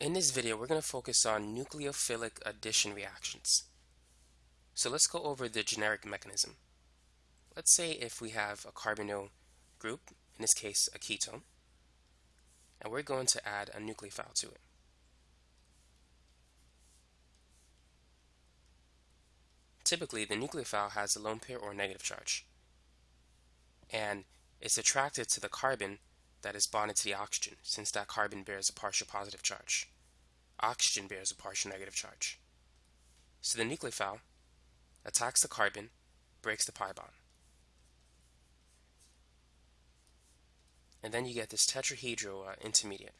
In this video, we're going to focus on nucleophilic addition reactions. So let's go over the generic mechanism. Let's say if we have a carbonyl group, in this case a ketone, and we're going to add a nucleophile to it. Typically, the nucleophile has a lone pair or negative charge, and it's attracted to the carbon that is bonded to the oxygen, since that carbon bears a partial positive charge. Oxygen bears a partial negative charge. So the nucleophile attacks the carbon, breaks the pi bond. And then you get this tetrahedral uh, intermediate.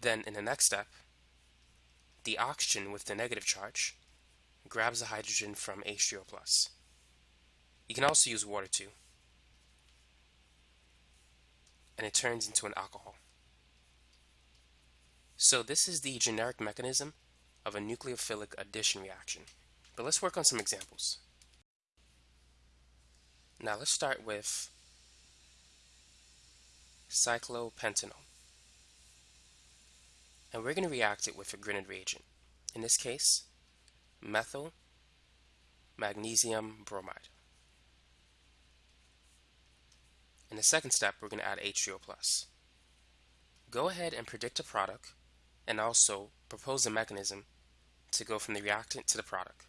Then in the next step, the oxygen with the negative charge grabs the hydrogen from H3O+. You can also use water too. And it turns into an alcohol. So this is the generic mechanism of a nucleophilic addition reaction. But let's work on some examples. Now let's start with cyclopentanone. And we're going to react it with a Grignard reagent. In this case, methyl magnesium bromide. In the second step, we're going to add H3O+. Go ahead and predict a product and also propose a mechanism to go from the reactant to the product.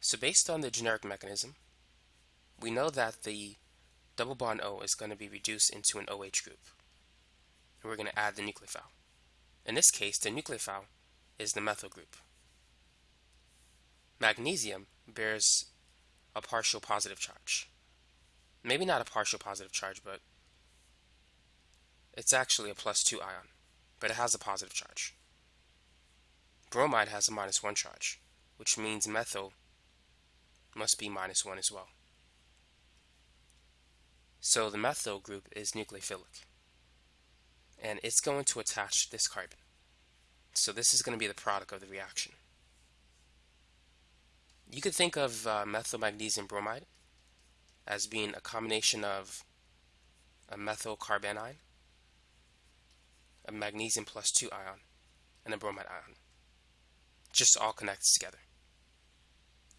So based on the generic mechanism, we know that the double bond O is going to be reduced into an OH group. And we're going to add the nucleophile. In this case, the nucleophile is the methyl group. Magnesium bears a partial positive charge. Maybe not a partial positive charge, but it's actually a plus 2 ion, but it has a positive charge. Bromide has a minus 1 charge, which means methyl must be minus 1 as well. So the methyl group is nucleophilic, and it's going to attach this carbon. So this is going to be the product of the reaction. You could think of uh, methyl magnesium bromide as being a combination of a methyl carbanion, a magnesium plus 2 ion, and a bromide ion. Just all connected together.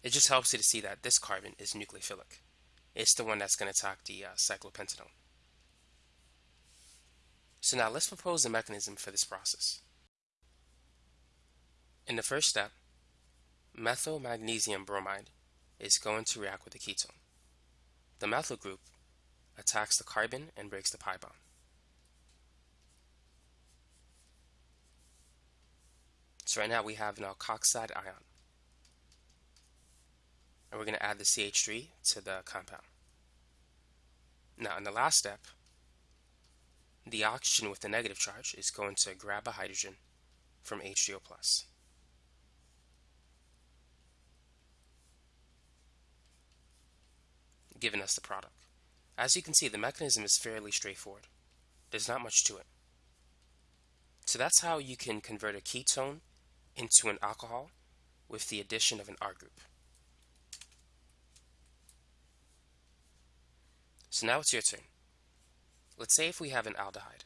It just helps you to see that this carbon is nucleophilic. It's the one that's going to attack the uh, cyclopentanone. So now let's propose a mechanism for this process. In the first step, methyl magnesium bromide is going to react with the ketone. The methyl group attacks the carbon and breaks the pi bond. So right now we have an alkoxide ion. And we're going to add the CH3 to the compound. Now in the last step, the oxygen with the negative charge is going to grab a hydrogen from H3O+. Giving us the product. As you can see, the mechanism is fairly straightforward. There's not much to it. So that's how you can convert a ketone into an alcohol with the addition of an R group. So now it's your turn. Let's say if we have an aldehyde.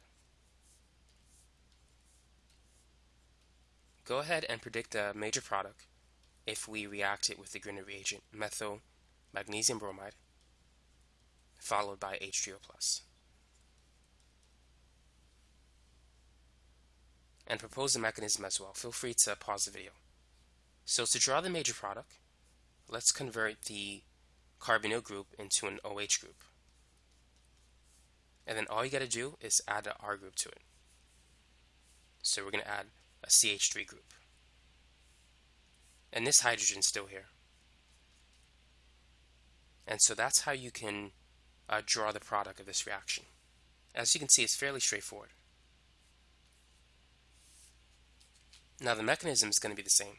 Go ahead and predict a major product if we react it with the Grignard reagent, methyl magnesium bromide, followed by H3O+. And propose the mechanism as well. Feel free to pause the video. So to draw the major product, let's convert the carbonyl group into an OH group. And then all you got to do is add an R group to it. So we're going to add a CH3 group. And this hydrogen is still here. And so that's how you can uh, draw the product of this reaction. As you can see, it's fairly straightforward. Now the mechanism is going to be the same.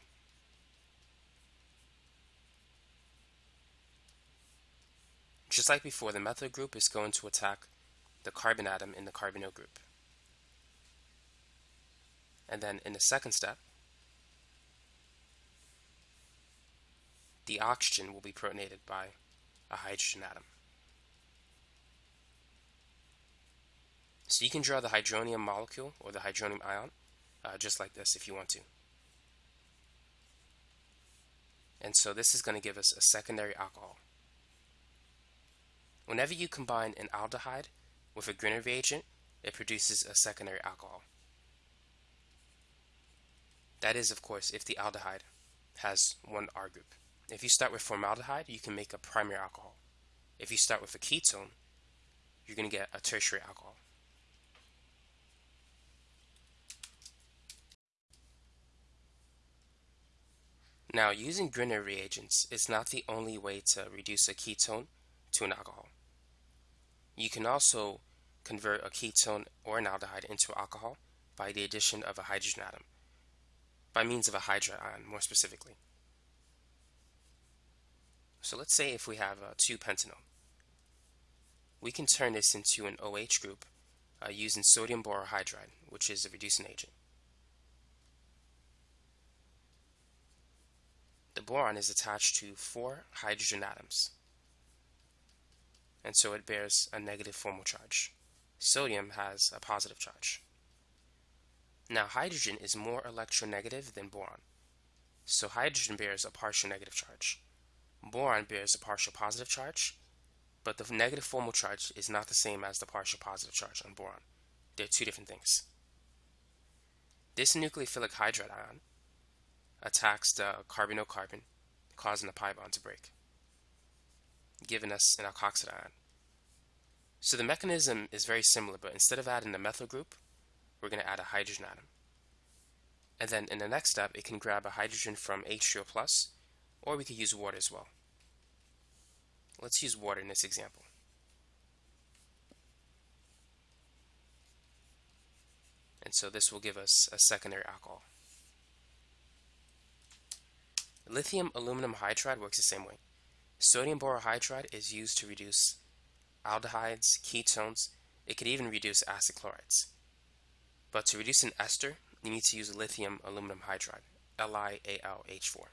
Just like before, the methyl group is going to attack the carbon atom in the carbonyl group. And then in the second step, the oxygen will be protonated by a hydrogen atom. So you can draw the hydronium molecule or the hydronium ion uh, just like this if you want to. And so this is going to give us a secondary alcohol. Whenever you combine an aldehyde with a Grignard reagent, it produces a secondary alcohol. That is, of course, if the aldehyde has one R group. If you start with formaldehyde, you can make a primary alcohol. If you start with a ketone, you're going to get a tertiary alcohol. Now, using Grignard reagents is not the only way to reduce a ketone to an alcohol. You can also convert a ketone or an aldehyde into alcohol by the addition of a hydrogen atom, by means of a hydride ion more specifically. So let's say if we have a 2-pentanone. We can turn this into an OH group uh, using sodium borohydride, which is a reducing agent. The boron is attached to four hydrogen atoms, and so it bears a negative formal charge. Sodium has a positive charge. Now hydrogen is more electronegative than boron, so hydrogen bears a partial negative charge. Boron bears a partial positive charge, but the negative formal charge is not the same as the partial positive charge on boron. They're two different things. This nucleophilic hydride ion attacks the carbonyl-carbon, causing the pi bond to break, giving us an alkoxide ion. So the mechanism is very similar, but instead of adding the methyl group, we're going to add a hydrogen atom. And then in the next step, it can grab a hydrogen from H3O+, plus, or we could use water as well. Let's use water in this example. And so this will give us a secondary alcohol. Lithium aluminum hydride works the same way. Sodium borohydride is used to reduce aldehydes, ketones, it could even reduce acid chlorides. But to reduce an ester, you need to use lithium aluminum hydride, LiAlH4.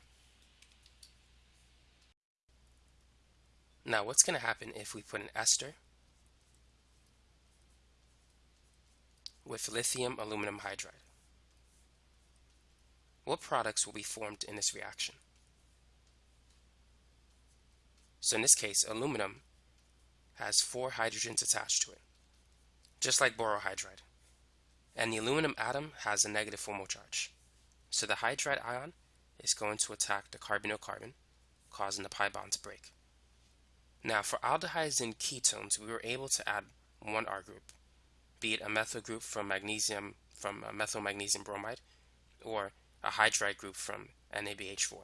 Now what's going to happen if we put an ester with lithium aluminum hydride? What products will be formed in this reaction? So in this case, aluminum has four hydrogens attached to it, just like borohydride. And the aluminum atom has a negative formal charge. So the hydride ion is going to attack the carbonyl-carbon, causing the pi bond to break. Now for aldehydes and ketones, we were able to add one R group, be it a methyl group from magnesium from methyl magnesium bromide, or a hydride group from NABH4.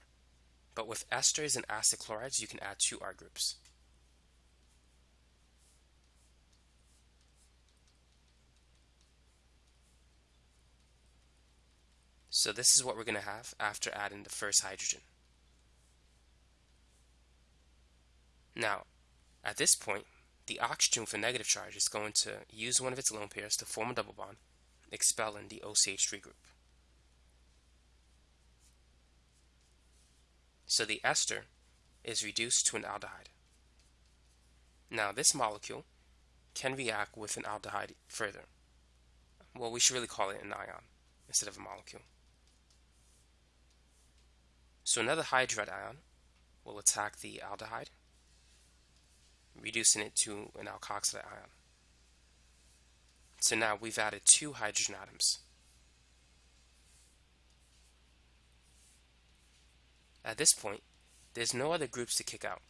But with esters and acid chlorides, you can add two R groups. So this is what we're going to have after adding the first hydrogen. Now, at this point, the oxygen with a negative charge is going to use one of its lone pairs to form a double bond, expelling the OCH3 group. So the ester is reduced to an aldehyde. Now this molecule can react with an aldehyde further. Well, we should really call it an ion instead of a molecule. So another hydride ion will attack the aldehyde, reducing it to an alkoxide ion. So now we've added two hydrogen atoms. At this point, there's no other groups to kick out.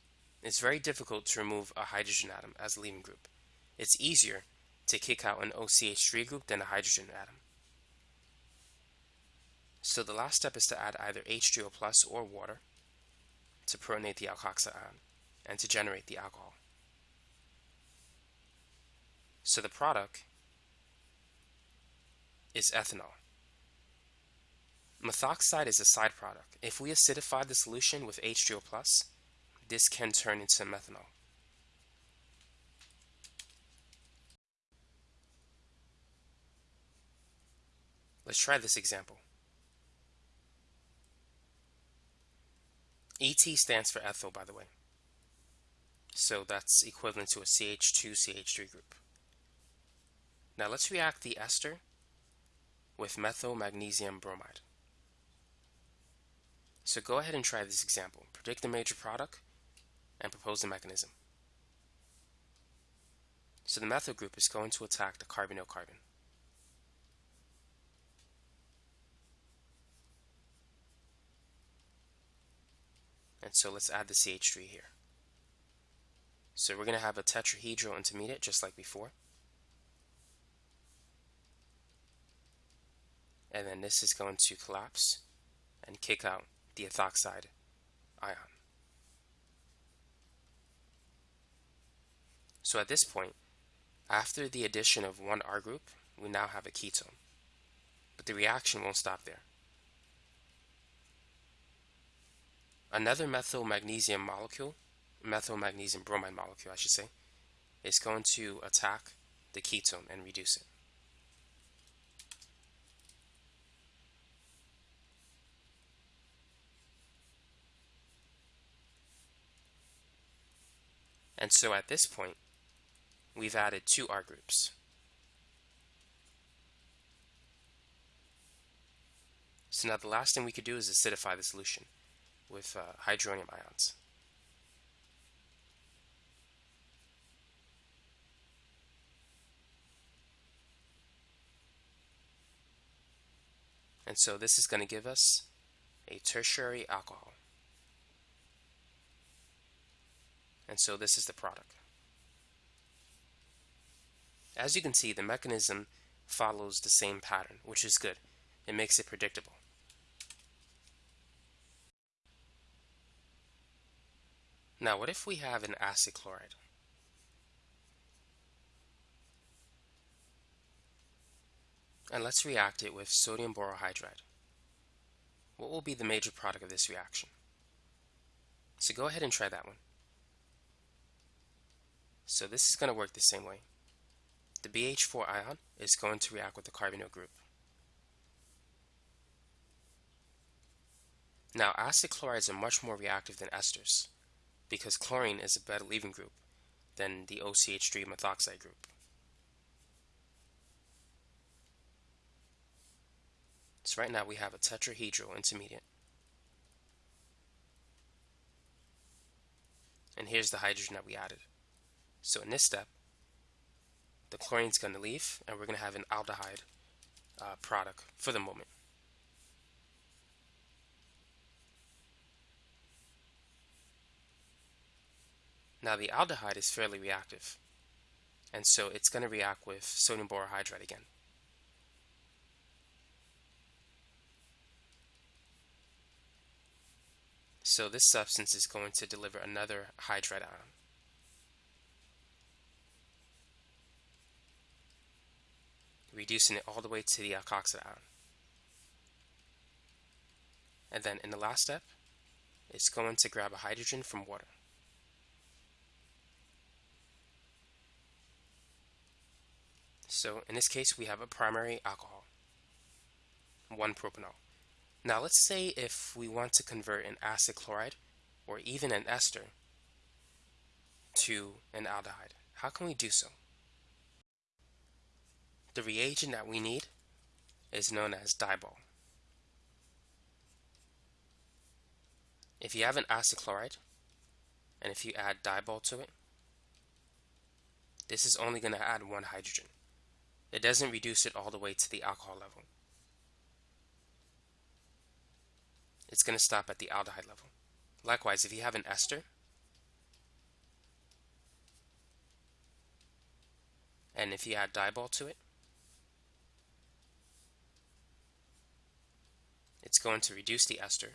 It's very difficult to remove a hydrogen atom as a leaving group. It's easier to kick out an OCH3 group than a hydrogen atom. So the last step is to add either H3O plus or water to protonate the alkoxide ion and to generate the alcohol. So the product is ethanol. Methoxide is a side product. If we acidify the solution with H2O+, this can turn into methanol. Let's try this example. ET stands for ethyl, by the way. So that's equivalent to a CH2CH3 group. Now let's react the ester with methyl magnesium bromide. So go ahead and try this example. Predict the major product and propose the mechanism. So the methyl group is going to attack the carbonyl carbon. And so let's add the CH3 here. So we're going to have a tetrahedral intermediate just like before. And then this is going to collapse and kick out the ethoxide ion. So at this point, after the addition of one R group, we now have a ketone. But the reaction won't stop there. Another methyl magnesium molecule, methyl magnesium bromide molecule, I should say, is going to attack the ketone and reduce it. And so at this point, we've added two R groups. So now the last thing we could do is acidify the solution with uh, hydronium ions. And so this is going to give us a tertiary alcohol. And so this is the product. As you can see, the mechanism follows the same pattern, which is good. It makes it predictable. Now, what if we have an acid chloride? And let's react it with sodium borohydride. What will be the major product of this reaction? So go ahead and try that one. So this is going to work the same way. The BH4 ion is going to react with the carbonyl group. Now acid chlorides are much more reactive than esters because chlorine is a better leaving group than the OCH3 methoxide group. So right now we have a tetrahedral intermediate. And here's the hydrogen that we added. So in this step, the chlorine's going to leave and we're going to have an aldehyde uh, product for the moment. Now the aldehyde is fairly reactive and so it's going to react with sodium borohydride again. So this substance is going to deliver another hydride ion. Reducing it all the way to the uh, alkoxide ion. And then in the last step, it's going to grab a hydrogen from water. So in this case, we have a primary alcohol, 1-propanol. Now let's say if we want to convert an acid chloride or even an ester to an aldehyde, how can we do so? The reagent that we need is known as DIBAL. If you have an acid chloride, and if you add DIBAL to it, this is only going to add one hydrogen. It doesn't reduce it all the way to the alcohol level. It's going to stop at the aldehyde level. Likewise, if you have an ester, and if you add DIBAL to it, it's going to reduce the ester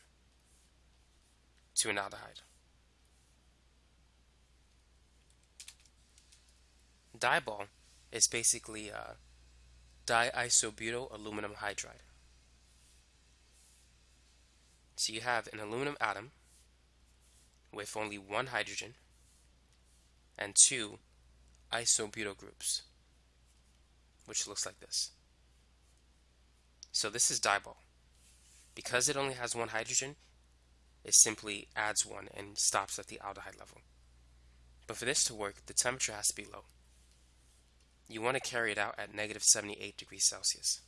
to an aldehyde. DIBAL is basically a diisobutyl aluminum hydride. So you have an aluminum atom with only one hydrogen and two isobutyl groups, which looks like this. So this is DIBAL. Because it only has one hydrogen, it simply adds one and stops at the aldehyde level. But for this to work, the temperature has to be low. You want to carry it out at negative 78 degrees Celsius.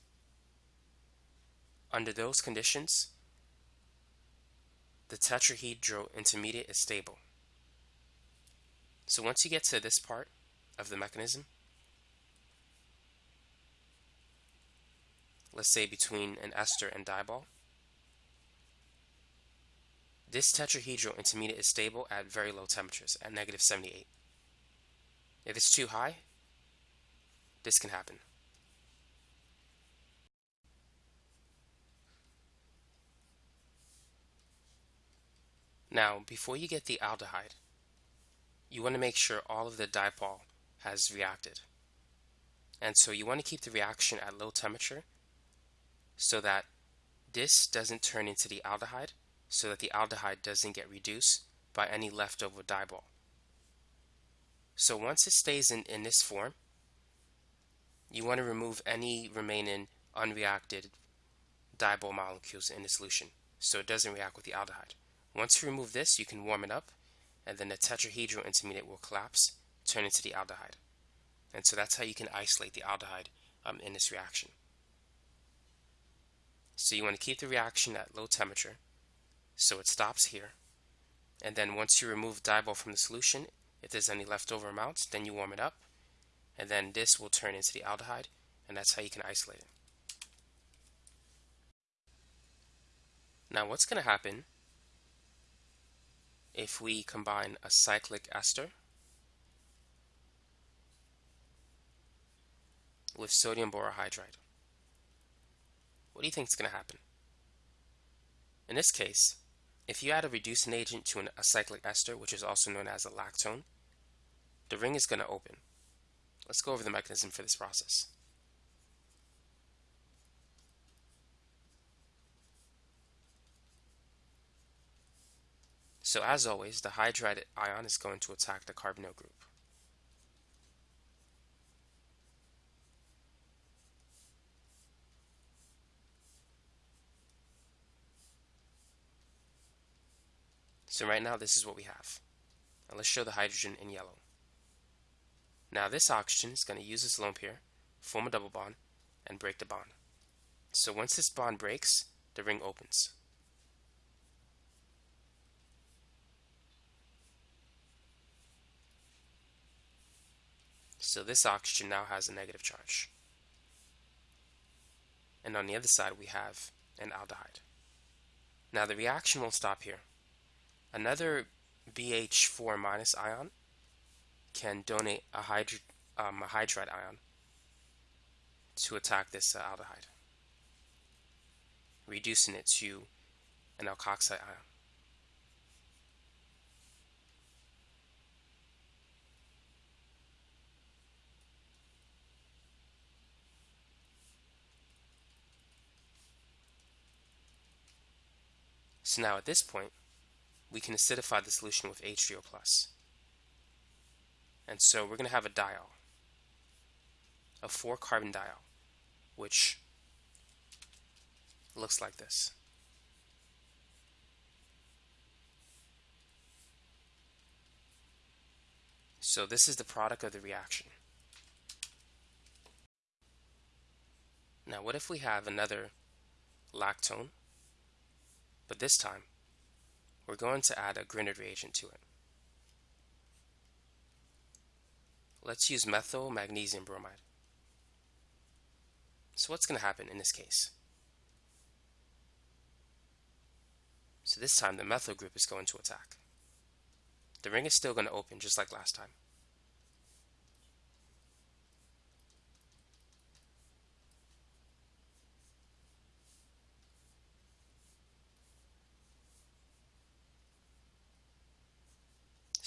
Under those conditions, the tetrahedral intermediate is stable. So once you get to this part of the mechanism, let's say between an ester and DIBAL, this tetrahedral intermediate is stable at very low temperatures, at negative 78. If it's too high, this can happen. Now, before you get the aldehyde, you want to make sure all of the DIBAL has reacted. And so you want to keep the reaction at low temperature so that this doesn't turn into the aldehyde, so that the aldehyde doesn't get reduced by any leftover DIBAL. So once it stays in, in this form, you want to remove any remaining unreacted DIBAL molecules in the solution so it doesn't react with the aldehyde. Once you remove this, you can warm it up, and then the tetrahedral intermediate will collapse, turn into the aldehyde. And so that's how you can isolate the aldehyde um, in this reaction. So you want to keep the reaction at low temperature, so it stops here. And then once you remove DIBAL from the solution, if there's any leftover amounts, then you warm it up, and then this will turn into the aldehyde, and that's how you can isolate it. Now what's going to happen if we combine a cyclic ester with sodium borohydride. What do you think is going to happen? In this case, if you add a reducing agent to an, a cyclic ester, which is also known as a lactone, the ring is going to open. Let's go over the mechanism for this process. So as always, the hydride ion is going to attack the carbonyl group. So right now this is what we have. Now let's show the hydrogen in yellow. Now this oxygen is going to use its lone pair, form a double bond, and break the bond. So once this bond breaks, the ring opens. So this oxygen now has a negative charge. And on the other side we have an aldehyde. Now the reaction won't stop here. Another BH4 minus ion can donate a, um, a hydride ion to attack this uh, aldehyde, reducing it to an alkoxide ion. So now at this point, we can acidify the solution with H3O+. And so we're going to have a diol, a four carbon diol, which looks like this. So this is the product of the reaction. Now what if we have another lactone but this time, we're going to add a Grignard reagent to it. Let's use methyl magnesium bromide. So what's going to happen in this case? So this time the methyl group is going to attack. The ring is still going to open just like last time.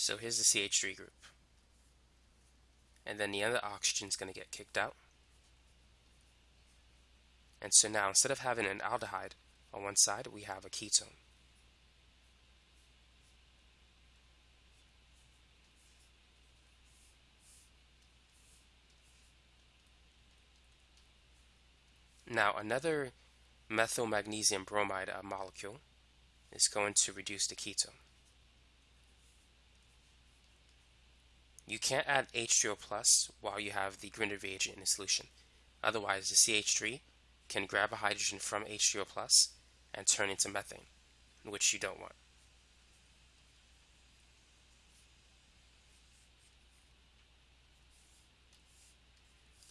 So here's the CH3 group. And then the other oxygen is going to get kicked out. And so now instead of having an aldehyde on one side, we have a ketone. Now another methyl magnesium bromide uh, molecule is going to reduce the ketone. You can't add H3O plus while you have the Grignard reagent in the solution. Otherwise, the CH3 can grab a hydrogen from H3O plus and turn into methane, which you don't want.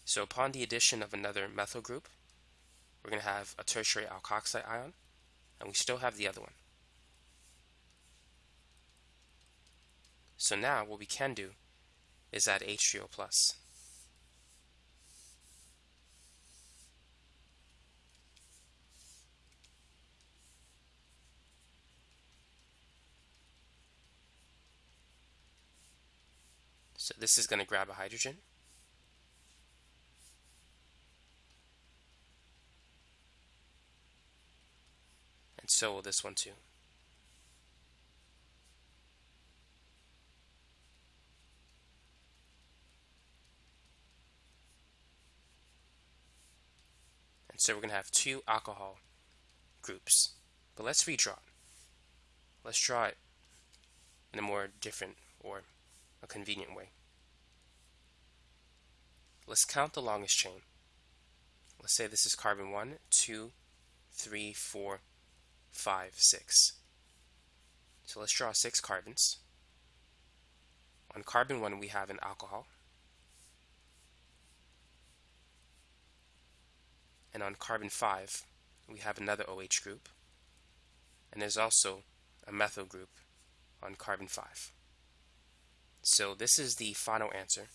So upon the addition of another methyl group, we're going to have a tertiary alkoxide ion, and we still have the other one. So now what we can do is add H3O plus. So this is going to grab a hydrogen. And so will this one too. So we're going to have two alcohol groups. But let's redraw it. Let's draw it in a more different or a convenient way. Let's count the longest chain. Let's say this is carbon 1, 2, 3, 4, 5, 6. So let's draw six carbons. On carbon 1 we have an alcohol. And on carbon 5 we have another OH group. And there's also a methyl group on carbon 5. So this is the final answer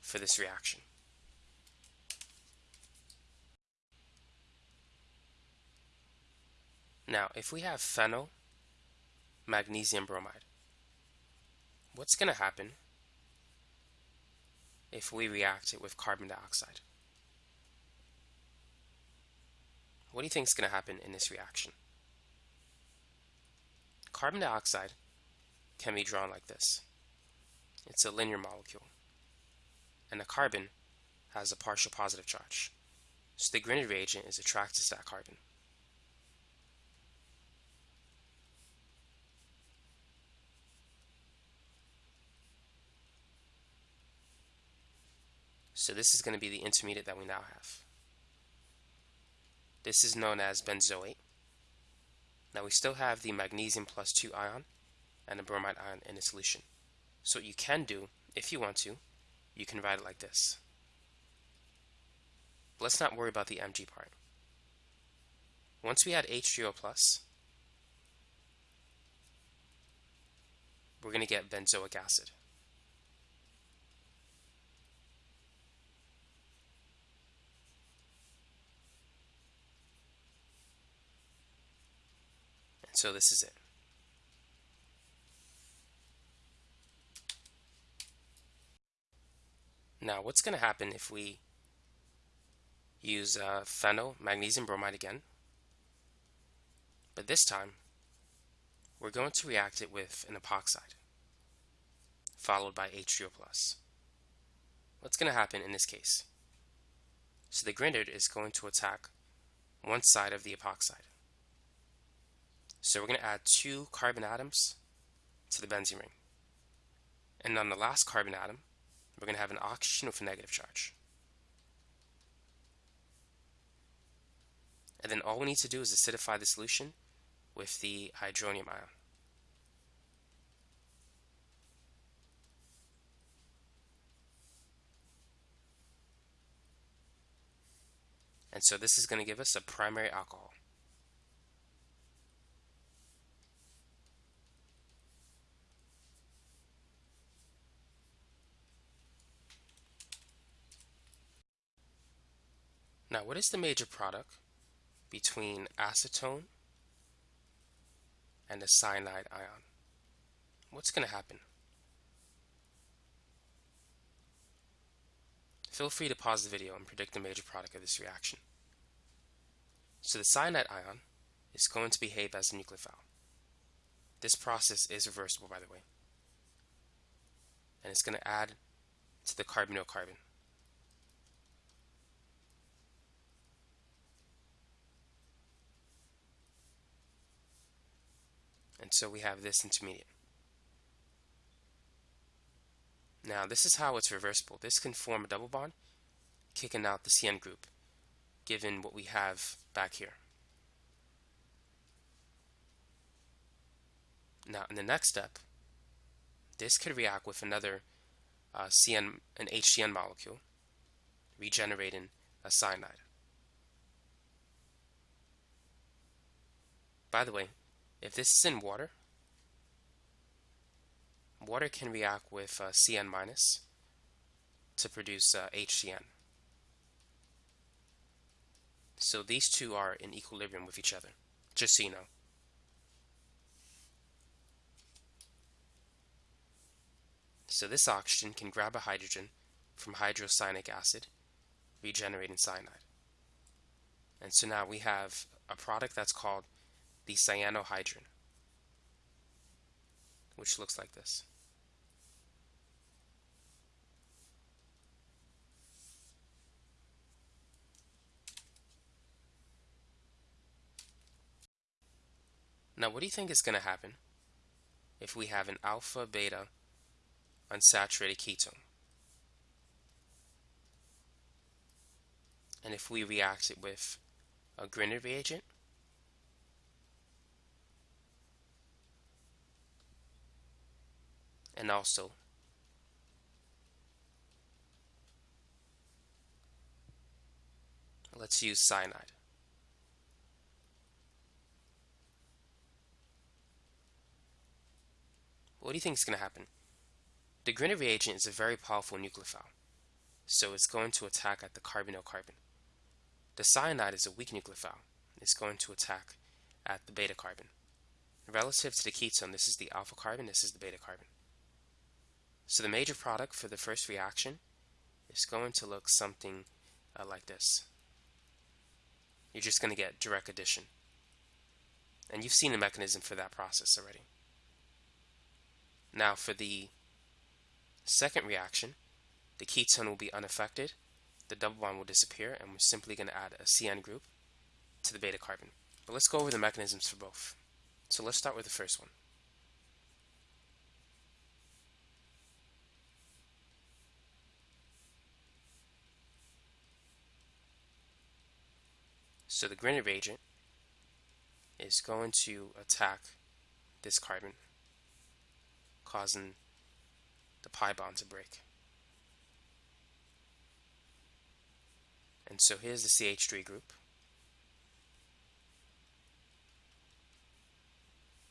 for this reaction. Now, if we have phenyl magnesium bromide, what's going to happen if we react it with carbon dioxide? What do you think is going to happen in this reaction? Carbon dioxide can be drawn like this. It's a linear molecule. And the carbon has a partial positive charge. So the Grignard reagent is attracted to that carbon. So this is going to be the intermediate that we now have. This is known as benzoate. Now we still have the magnesium plus 2 ion and the bromide ion in a solution. So what you can do, if you want to, you can write it like this. Let's not worry about the Mg part. Once we add H3O+, plus, we're going to get benzoic acid. So this is it. Now, what's going to happen if we use uh, phenyl magnesium bromide again? But this time, we're going to react it with an epoxide, followed by H3O+. What's going to happen in this case? So the Grignard is going to attack one side of the epoxide. So we're going to add two carbon atoms to the benzene ring. And on the last carbon atom, we're going to have an oxygen with a negative charge. And then all we need to do is acidify the solution with the hydronium ion. And so this is going to give us a primary alcohol. Now, what is the major product between acetone and the cyanide ion? What's going to happen? Feel free to pause the video and predict the major product of this reaction. So the cyanide ion is going to behave as a nucleophile. This process is reversible, by the way. And it's going to add to the carbonyl carbon. And so we have this intermediate. Now this is how it's reversible. This can form a double bond, kicking out the CN group, given what we have back here. Now in the next step, this could react with another uh, CN, an HCN molecule, regenerating a cyanide. By the way, if this is in water, water can react with uh, CN minus to produce uh, HCN. So these two are in equilibrium with each other, just so you know. So this oxygen can grab a hydrogen from hydrocyanic acid, regenerating cyanide. And so now we have a product that's called the cyanohydrin, which looks like this. Now, what do you think is going to happen if we have an alpha beta unsaturated ketone? And if we react it with a Grignard reagent, and also let's use cyanide. What do you think is going to happen? The Grignard reagent is a very powerful nucleophile, so it's going to attack at the carbonyl carbon. The cyanide is a weak nucleophile. It's going to attack at the beta carbon. Relative to the ketone, this is the alpha carbon, this is the beta carbon. So the major product for the first reaction is going to look something uh, like this. You're just going to get direct addition. And you've seen the mechanism for that process already. Now for the second reaction, the ketone will be unaffected, the double bond will disappear, and we're simply going to add a CN group to the beta carbon. But let's go over the mechanisms for both. So let's start with the first one. So the Grignard agent is going to attack this carbon, causing the pi bond to break. And so here's the CH3 group.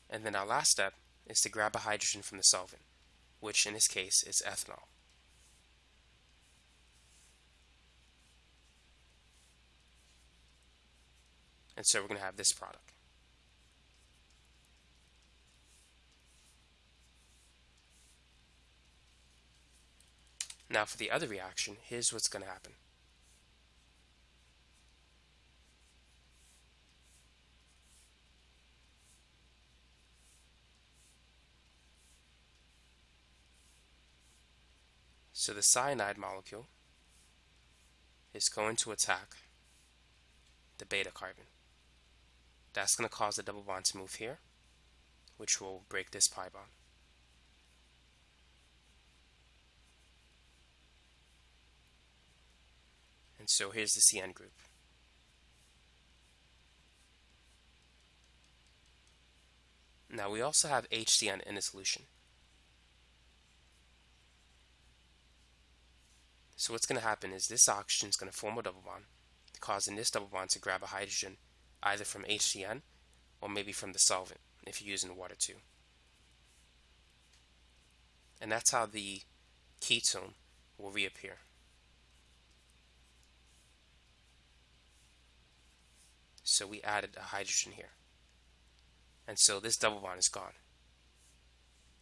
And then our last step is to grab a hydrogen from the solvent, which in this case is ethanol. And so we're going to have this product. Now for the other reaction, here's what's going to happen. So the cyanide molecule is going to attack the beta carbon. That's going to cause the double bond to move here, which will break this pi bond. And so here's the CN group. Now we also have HCN in the solution. So what's going to happen is this oxygen is going to form a double bond, causing this double bond to grab a hydrogen either from HCN or maybe from the solvent if you're using water too. And that's how the ketone will reappear. So we added a hydrogen here. And so this double bond is gone.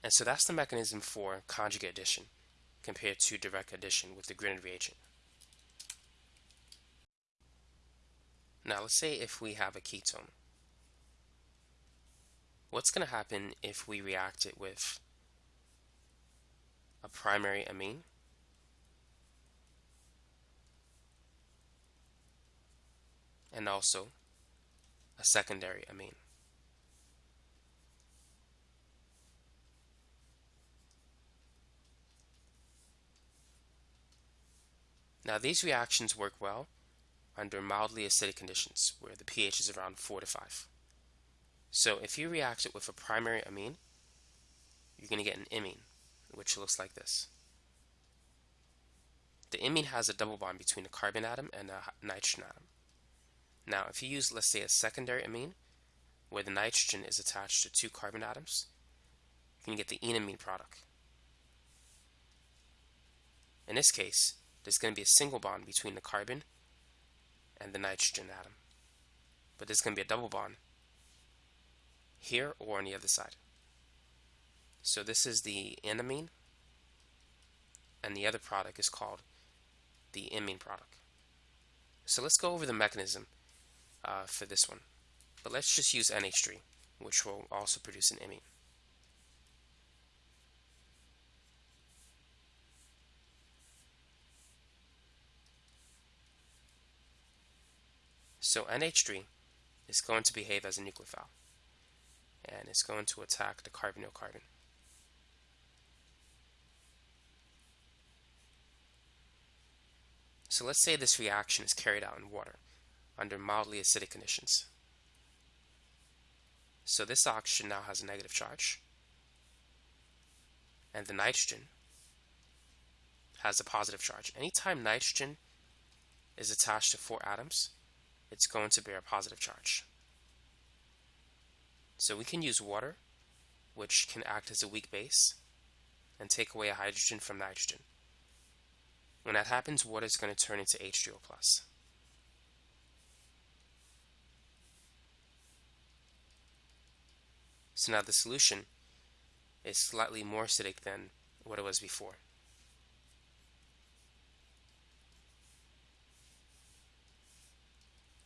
And so that's the mechanism for conjugate addition compared to direct addition with the Grignard reagent. Now let's say if we have a ketone. What's going to happen if we react it with a primary amine? And also a secondary amine. Now these reactions work well under mildly acidic conditions where the pH is around 4 to 5. So if you react it with a primary amine, you're going to get an imine, which looks like this. The imine has a double bond between a carbon atom and a nitrogen atom. Now, if you use, let's say, a secondary amine, where the nitrogen is attached to two carbon atoms, you can get the enamine product. In this case, there's going to be a single bond between the carbon and the nitrogen atom. But there's going to be a double bond here or on the other side. So this is the enamine, and the other product is called the imine product. So let's go over the mechanism uh, for this one. But let's just use NH3, which will also produce an imine. So NH3 is going to behave as a nucleophile and it's going to attack the carbonyl carbon. So let's say this reaction is carried out in water under mildly acidic conditions. So this oxygen now has a negative charge and the nitrogen has a positive charge. Anytime nitrogen is attached to four atoms, it's going to bear a positive charge. So we can use water, which can act as a weak base, and take away a hydrogen from nitrogen. When that happens, water is going to turn into H2O+. So now the solution is slightly more acidic than what it was before.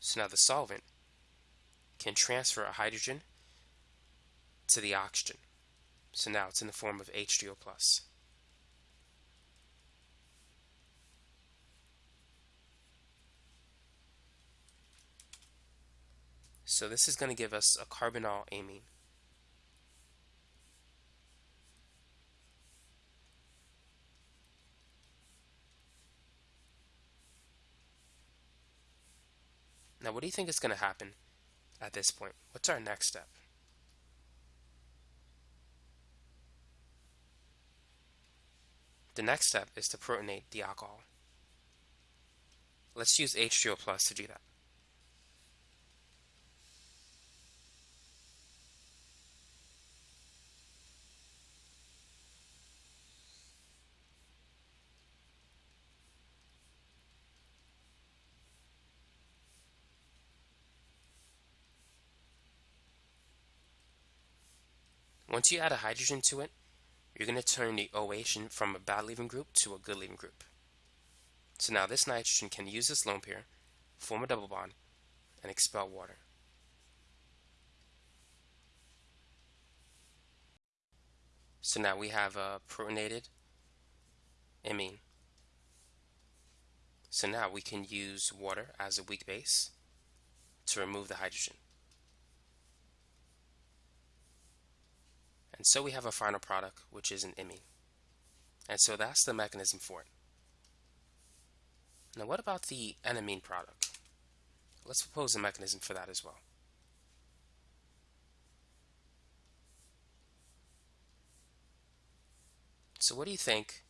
So now the solvent can transfer a hydrogen to the oxygen. So now it's in the form of H2O+. So this is going to give us a carbinolamine. Now, what do you think is going to happen at this point? What's our next step? The next step is to protonate the alcohol. Let's use H2O plus to do that. Once you add a hydrogen to it, you're going to turn the OH from a bad leaving group to a good leaving group. So now this nitrogen can use this lone pair, form a double bond, and expel water. So now we have a protonated amine. So now we can use water as a weak base to remove the hydrogen. And so we have a final product, which is an imine. And so that's the mechanism for it. Now what about the enamine product? Let's propose a mechanism for that as well. So what do you think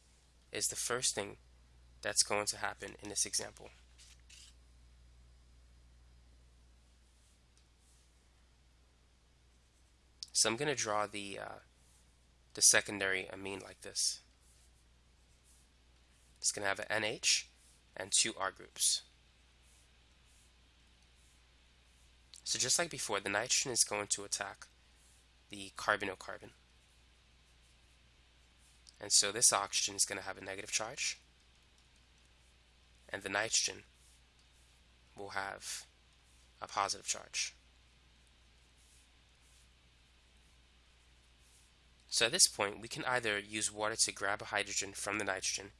is the first thing that's going to happen in this example? So I'm going to draw the, uh, the secondary amine like this. It's going to have an NH and two R groups. So just like before, the nitrogen is going to attack the carbonyl carbon. And so this oxygen is going to have a negative charge. And the nitrogen will have a positive charge. So at this point, we can either use water to grab a hydrogen from the nitrogen,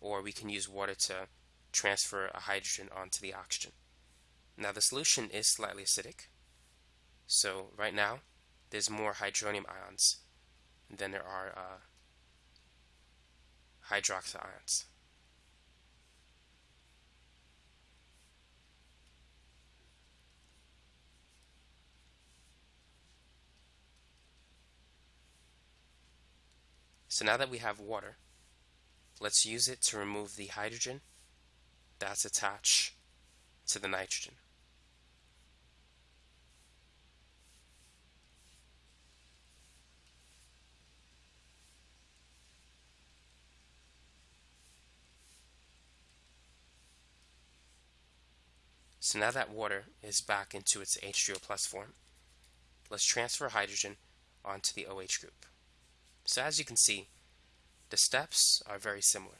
or we can use water to transfer a hydrogen onto the oxygen. Now the solution is slightly acidic. So right now, there's more hydronium ions than there are uh, hydroxy ions. So now that we have water, let's use it to remove the hydrogen that's attached to the nitrogen. So now that water is back into its H3O plus form, let's transfer hydrogen onto the OH group. So as you can see, the steps are very similar.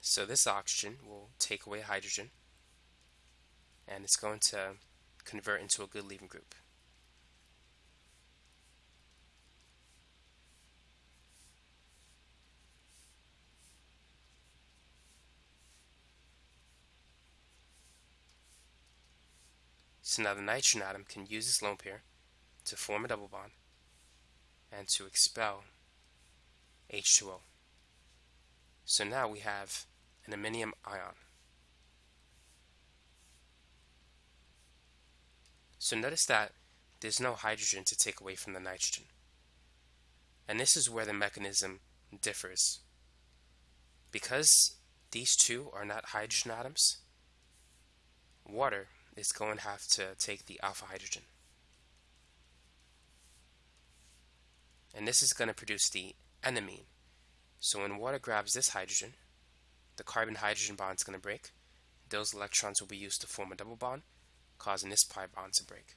So this oxygen will take away hydrogen and it's going to convert into a good leaving group. So now the nitrogen atom can use this lone pair to form a double bond and to expel H2O. So now we have an iminium ion. So notice that there's no hydrogen to take away from the nitrogen. And this is where the mechanism differs. Because these two are not hydrogen atoms, water is going to have to take the alpha hydrogen. And this is going to produce the enamine. So when water grabs this hydrogen, the carbon-hydrogen bond is going to break. Those electrons will be used to form a double bond, causing this pi bond to break.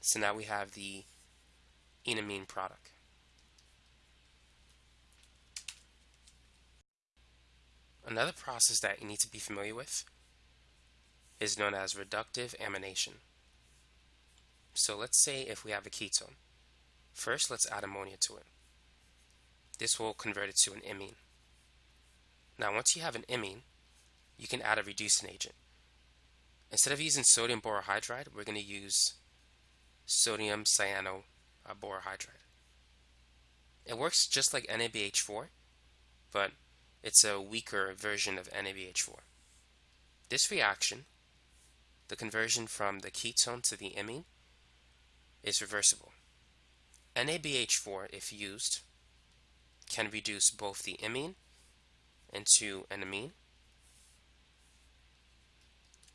So now we have the enamine product. Another process that you need to be familiar with is known as reductive amination. So let's say if we have a ketone. First, let's add ammonia to it. This will convert it to an imine. Now, once you have an imine, you can add a reducing agent. Instead of using sodium borohydride, we're going to use sodium cyano-borohydride. It works just like NABH4, but it's a weaker version of NABH4. This reaction, the conversion from the ketone to the imine, is reversible. NABH4, if used, can reduce both the imine into an amine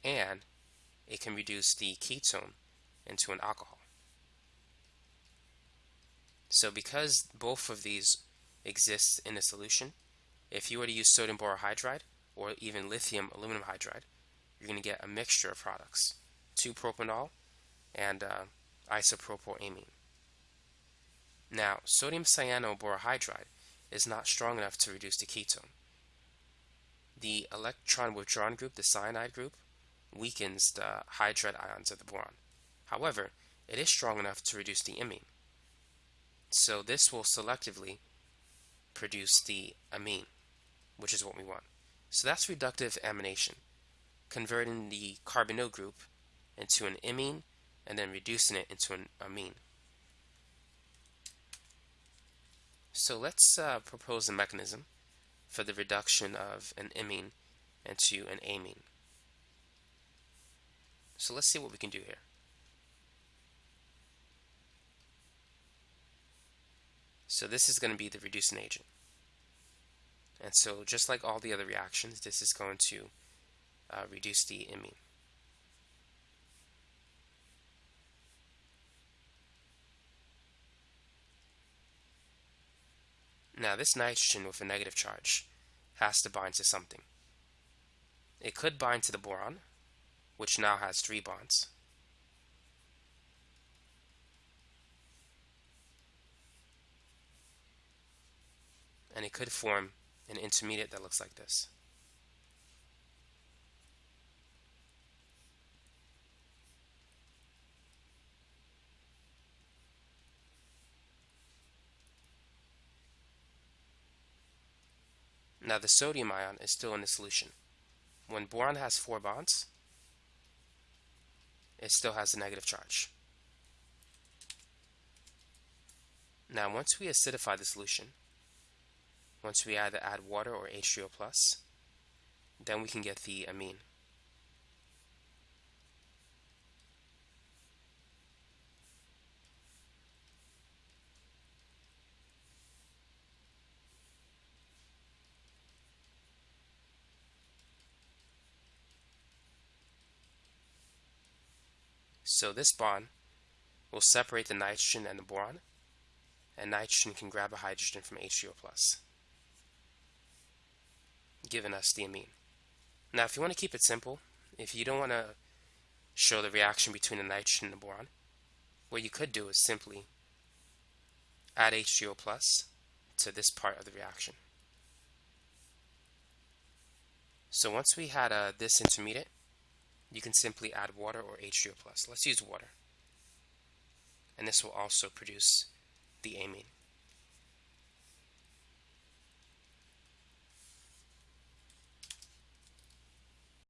and it can reduce the ketone into an alcohol. So because both of these exist in a solution, if you were to use sodium borohydride or even lithium aluminum hydride, you're going to get a mixture of products, 2-propanol and uh, isopropylamine. Now, sodium cyanoborohydride is not strong enough to reduce the ketone. The electron withdrawn group, the cyanide group, weakens the hydride ions of the boron. However, it is strong enough to reduce the imine. So this will selectively produce the amine which is what we want. So that's reductive amination, converting the carbonyl group into an imine and then reducing it into an amine. So let's uh, propose a mechanism for the reduction of an imine into an amine. So let's see what we can do here. So this is going to be the reducing agent. And so just like all the other reactions, this is going to uh, reduce the imine. Now this nitrogen with a negative charge has to bind to something. It could bind to the boron, which now has three bonds. And it could form an intermediate that looks like this. Now the sodium ion is still in the solution. When boron has four bonds, it still has a negative charge. Now once we acidify the solution, once we either add water or H3O+, plus, then we can get the amine. So this bond will separate the nitrogen and the boron, and nitrogen can grab a hydrogen from H3O+, giving us the amine. Now if you want to keep it simple, if you don't want to show the reaction between the nitrogen and the boron, what you could do is simply add H3O plus to this part of the reaction. So once we had uh, this intermediate, you can simply add water or H2O+. plus. Let's use water. And this will also produce the amine.